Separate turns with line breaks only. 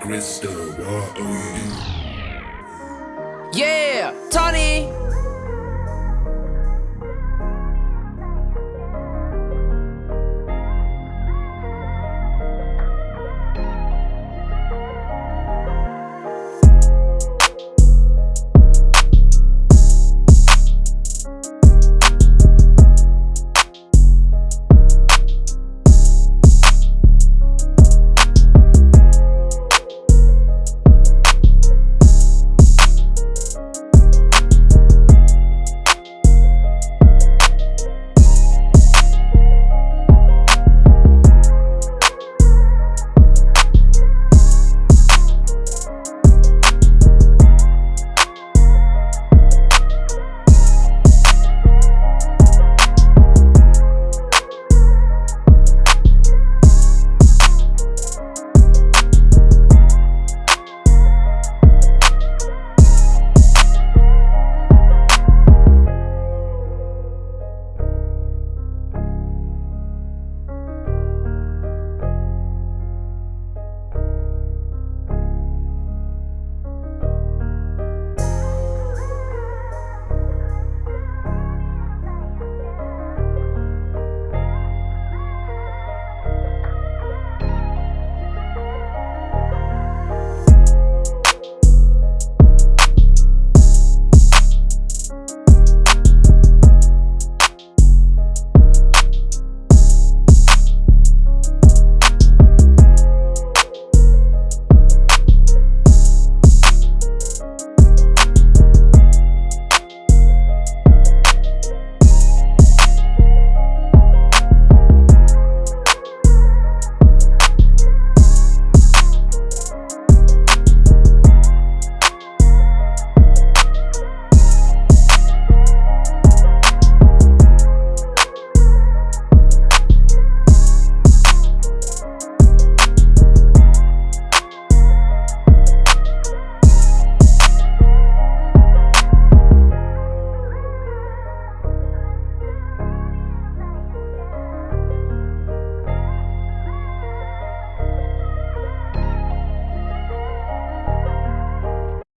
Crystal,
Yeah, Tony.